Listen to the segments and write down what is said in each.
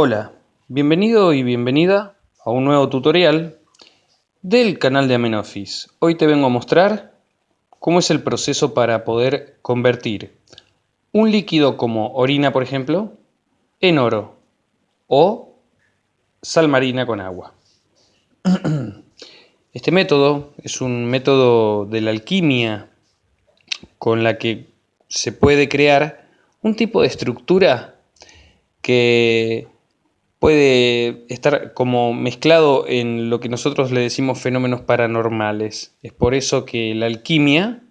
Hola, bienvenido y bienvenida a un nuevo tutorial del canal de Amenofis. Hoy te vengo a mostrar cómo es el proceso para poder convertir un líquido como orina, por ejemplo, en oro o sal marina con agua. Este método es un método de la alquimia con la que se puede crear un tipo de estructura que puede estar como mezclado en lo que nosotros le decimos fenómenos paranormales. Es por eso que la alquimia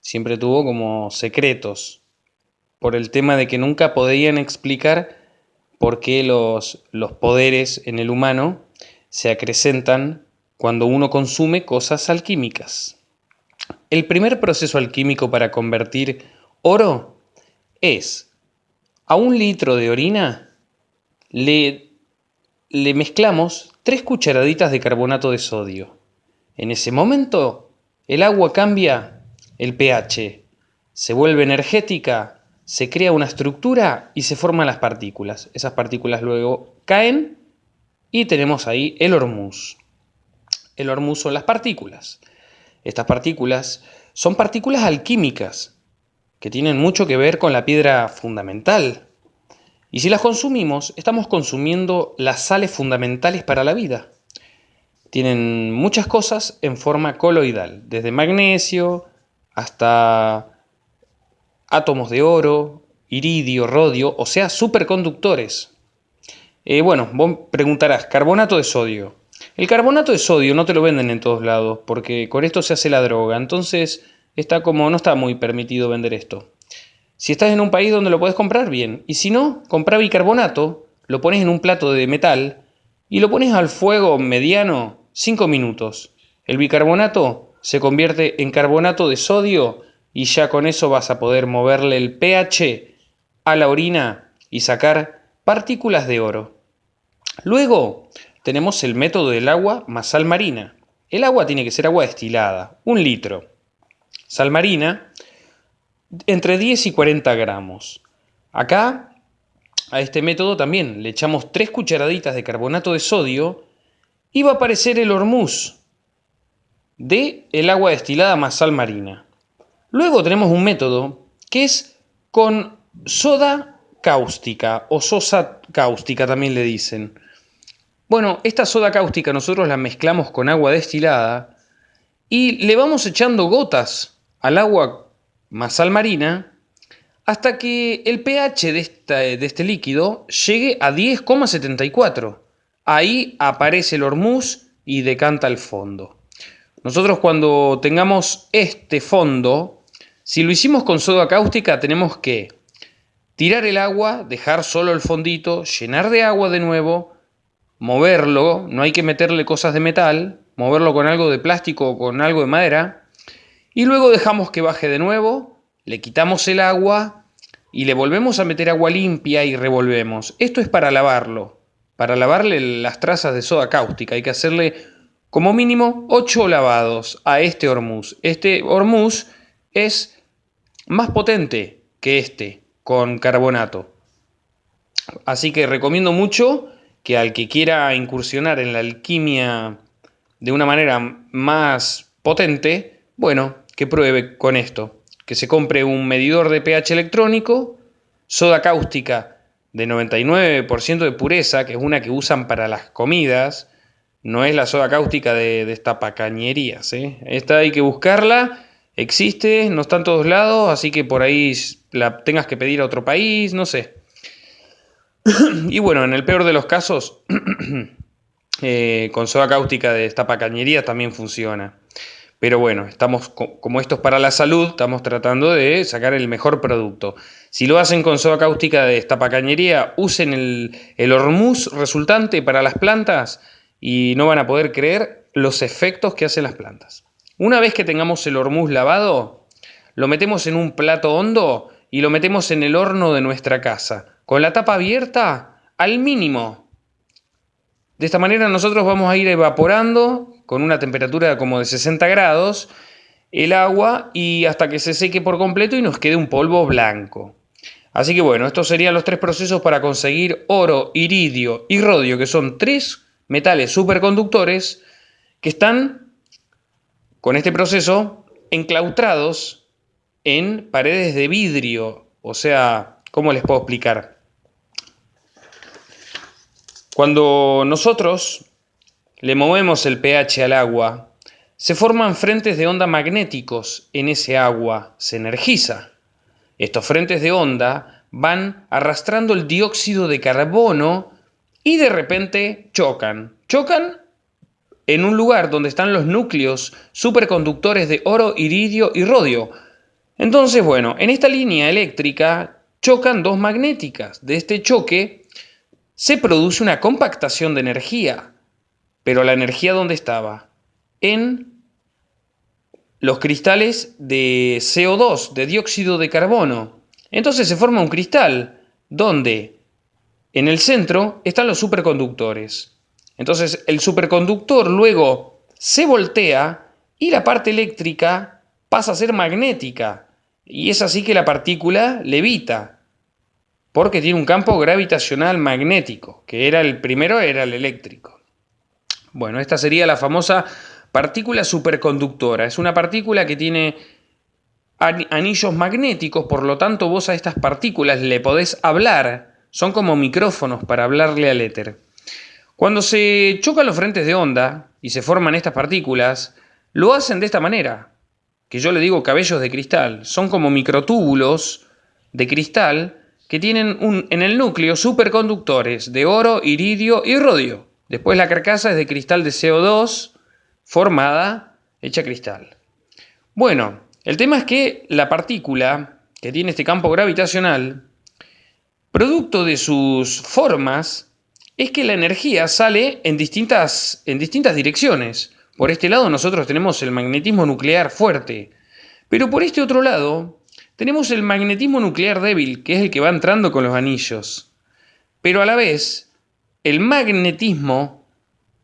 siempre tuvo como secretos, por el tema de que nunca podían explicar por qué los, los poderes en el humano se acrecentan cuando uno consume cosas alquímicas. El primer proceso alquímico para convertir oro es a un litro de orina le le mezclamos tres cucharaditas de carbonato de sodio. En ese momento, el agua cambia el pH, se vuelve energética, se crea una estructura y se forman las partículas. Esas partículas luego caen y tenemos ahí el hormuz. El hormuz son las partículas. Estas partículas son partículas alquímicas que tienen mucho que ver con la piedra fundamental y si las consumimos, estamos consumiendo las sales fundamentales para la vida. Tienen muchas cosas en forma coloidal, desde magnesio hasta átomos de oro, iridio, rodio, o sea, superconductores. Eh, bueno, vos preguntarás, carbonato de sodio. El carbonato de sodio no te lo venden en todos lados, porque con esto se hace la droga, entonces está como no está muy permitido vender esto. Si estás en un país donde lo puedes comprar, bien. Y si no, compra bicarbonato, lo pones en un plato de metal y lo pones al fuego mediano 5 minutos. El bicarbonato se convierte en carbonato de sodio y ya con eso vas a poder moverle el pH a la orina y sacar partículas de oro. Luego tenemos el método del agua más sal marina. El agua tiene que ser agua destilada, un litro. Sal marina entre 10 y 40 gramos. Acá, a este método también le echamos 3 cucharaditas de carbonato de sodio y va a aparecer el hormuz de el agua destilada más sal marina. Luego tenemos un método que es con soda cáustica o sosa cáustica también le dicen. Bueno, esta soda cáustica nosotros la mezclamos con agua destilada y le vamos echando gotas al agua más sal marina hasta que el pH de, de este líquido llegue a 10,74. Ahí aparece el hormuz y decanta el fondo. Nosotros cuando tengamos este fondo, si lo hicimos con soda cáustica tenemos que tirar el agua, dejar solo el fondito, llenar de agua de nuevo, moverlo, no hay que meterle cosas de metal, moverlo con algo de plástico o con algo de madera, y luego dejamos que baje de nuevo, le quitamos el agua y le volvemos a meter agua limpia y revolvemos. Esto es para lavarlo, para lavarle las trazas de soda cáustica. Hay que hacerle como mínimo 8 lavados a este hormuz. Este hormuz es más potente que este con carbonato. Así que recomiendo mucho que al que quiera incursionar en la alquimia de una manera más potente, bueno, que pruebe con esto. Que se compre un medidor de pH electrónico, soda cáustica de 99% de pureza, que es una que usan para las comidas, no es la soda cáustica de, de pacañerías. ¿eh? Esta hay que buscarla, existe, no está en todos lados, así que por ahí la tengas que pedir a otro país, no sé. y bueno, en el peor de los casos, eh, con soda cáustica de pacañerías también funciona. Pero bueno, estamos como esto es para la salud, estamos tratando de sacar el mejor producto. Si lo hacen con soda cáustica de esta pacañería, usen el, el hormuz resultante para las plantas y no van a poder creer los efectos que hacen las plantas. Una vez que tengamos el hormuz lavado, lo metemos en un plato hondo y lo metemos en el horno de nuestra casa, con la tapa abierta al mínimo. De esta manera nosotros vamos a ir evaporando con una temperatura como de 60 grados el agua y hasta que se seque por completo y nos quede un polvo blanco. Así que bueno, estos serían los tres procesos para conseguir oro, iridio y rodio, que son tres metales superconductores que están con este proceso enclaustrados en paredes de vidrio. O sea, ¿cómo les puedo explicar? Cuando nosotros le movemos el pH al agua, se forman frentes de onda magnéticos en ese agua, se energiza. Estos frentes de onda van arrastrando el dióxido de carbono y de repente chocan. Chocan en un lugar donde están los núcleos superconductores de oro, iridio y rodio. Entonces, bueno, en esta línea eléctrica chocan dos magnéticas. De este choque se produce una compactación de energía. Pero la energía ¿dónde estaba? En los cristales de CO2, de dióxido de carbono. Entonces se forma un cristal donde en el centro están los superconductores. Entonces el superconductor luego se voltea y la parte eléctrica pasa a ser magnética. Y es así que la partícula levita, porque tiene un campo gravitacional magnético, que era el primero era el eléctrico. Bueno, esta sería la famosa Partícula superconductora. Es una partícula que tiene anillos magnéticos, por lo tanto vos a estas partículas le podés hablar. Son como micrófonos para hablarle al éter. Cuando se chocan los frentes de onda y se forman estas partículas, lo hacen de esta manera, que yo le digo cabellos de cristal. Son como microtúbulos de cristal que tienen un, en el núcleo superconductores de oro, iridio y rodio. Después la carcasa es de cristal de CO2 formada hecha cristal. Bueno, el tema es que la partícula que tiene este campo gravitacional, producto de sus formas, es que la energía sale en distintas, en distintas direcciones. Por este lado nosotros tenemos el magnetismo nuclear fuerte, pero por este otro lado tenemos el magnetismo nuclear débil, que es el que va entrando con los anillos. Pero a la vez, el magnetismo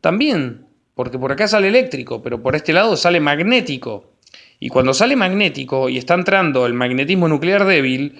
también porque por acá sale eléctrico, pero por este lado sale magnético. Y cuando sale magnético y está entrando el magnetismo nuclear débil,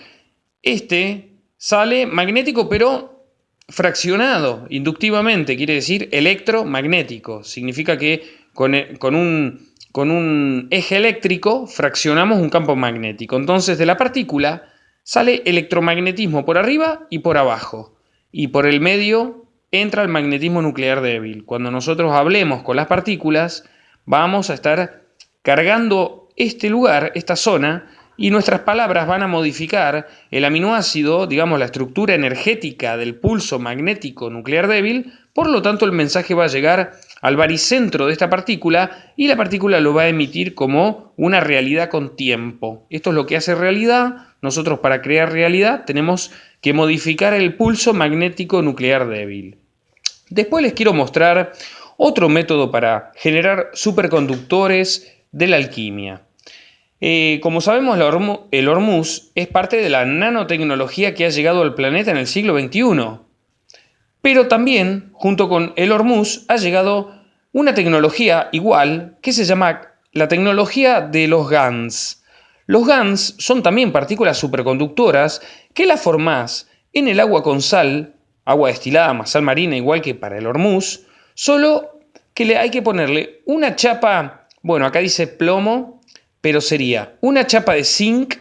este sale magnético pero fraccionado inductivamente, quiere decir electromagnético. Significa que con, e, un, con un eje eléctrico fraccionamos un campo magnético. Entonces de la partícula sale electromagnetismo por arriba y por abajo. Y por el medio entra el magnetismo nuclear débil. Cuando nosotros hablemos con las partículas, vamos a estar cargando este lugar, esta zona, y nuestras palabras van a modificar el aminoácido, digamos la estructura energética del pulso magnético nuclear débil, por lo tanto el mensaje va a llegar al baricentro de esta partícula y la partícula lo va a emitir como una realidad con tiempo. Esto es lo que hace realidad. Nosotros para crear realidad tenemos que modificar el pulso magnético nuclear débil. Después les quiero mostrar otro método para generar superconductores de la alquimia. Eh, como sabemos, el Hormuz es parte de la nanotecnología que ha llegado al planeta en el siglo XXI. Pero también, junto con el Hormuz, ha llegado una tecnología igual que se llama la tecnología de los GANs. Los GANs son también partículas superconductoras que las formás en el agua con sal, agua destilada más sal marina, igual que para el Hormuz, solo que le hay que ponerle una chapa, bueno, acá dice plomo, pero sería una chapa de zinc,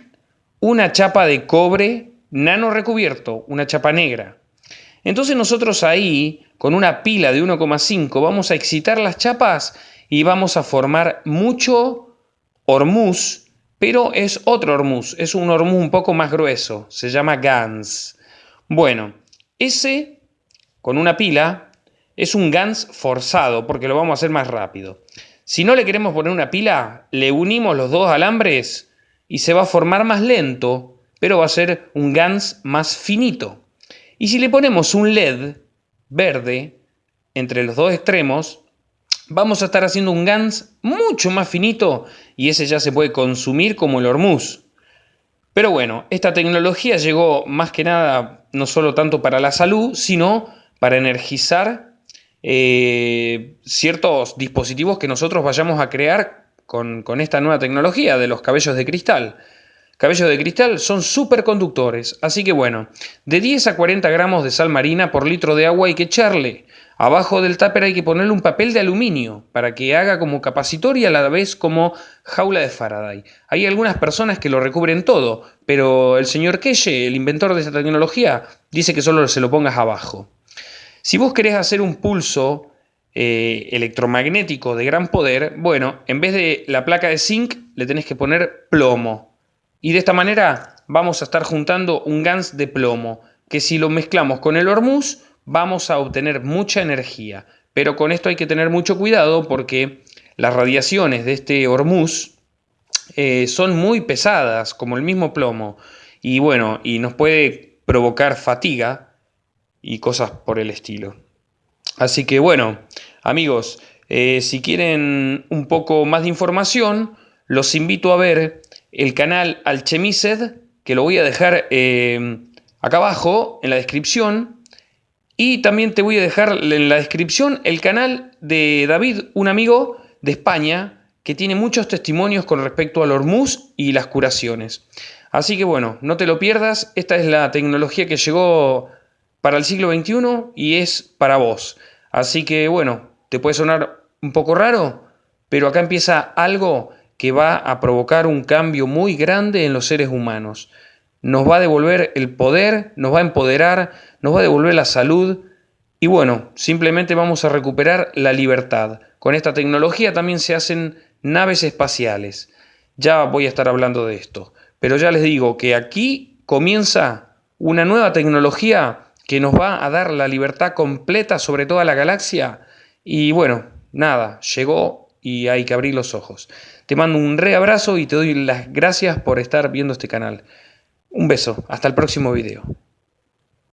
una chapa de cobre, nano recubierto, una chapa negra. Entonces nosotros ahí, con una pila de 1,5, vamos a excitar las chapas y vamos a formar mucho hormuz pero es otro hormuz, es un hormuz un poco más grueso, se llama GANS. Bueno, ese con una pila es un GANS forzado porque lo vamos a hacer más rápido. Si no le queremos poner una pila, le unimos los dos alambres y se va a formar más lento, pero va a ser un GANS más finito. Y si le ponemos un LED verde entre los dos extremos, vamos a estar haciendo un GANS mucho más finito y ese ya se puede consumir como el hormuz. Pero bueno, esta tecnología llegó más que nada no solo tanto para la salud, sino para energizar eh, ciertos dispositivos que nosotros vayamos a crear con, con esta nueva tecnología de los cabellos de cristal. Cabellos de cristal son superconductores, así que bueno, de 10 a 40 gramos de sal marina por litro de agua hay que echarle. Abajo del tupper hay que ponerle un papel de aluminio para que haga como capacitor y a la vez como jaula de Faraday. Hay algunas personas que lo recubren todo, pero el señor Keye, el inventor de esta tecnología, dice que solo se lo pongas abajo. Si vos querés hacer un pulso eh, electromagnético de gran poder, bueno, en vez de la placa de zinc le tenés que poner plomo. Y de esta manera vamos a estar juntando un GANS de plomo, que si lo mezclamos con el hormuz vamos a obtener mucha energía. Pero con esto hay que tener mucho cuidado porque las radiaciones de este hormuz eh, son muy pesadas, como el mismo plomo. Y bueno, y nos puede provocar fatiga y cosas por el estilo. Así que bueno, amigos, eh, si quieren un poco más de información, los invito a ver el canal Alchemised, que lo voy a dejar eh, acá abajo en la descripción. Y también te voy a dejar en la descripción el canal de David, un amigo de España, que tiene muchos testimonios con respecto al hormuz y las curaciones. Así que bueno, no te lo pierdas, esta es la tecnología que llegó para el siglo XXI y es para vos. Así que bueno, te puede sonar un poco raro, pero acá empieza algo que va a provocar un cambio muy grande en los seres humanos. Nos va a devolver el poder, nos va a empoderar, nos va a devolver la salud y bueno, simplemente vamos a recuperar la libertad. Con esta tecnología también se hacen naves espaciales. Ya voy a estar hablando de esto. Pero ya les digo que aquí comienza una nueva tecnología que nos va a dar la libertad completa sobre toda la galaxia. Y bueno, nada, llegó y hay que abrir los ojos. Te mando un re abrazo y te doy las gracias por estar viendo este canal. Un beso, hasta el próximo video.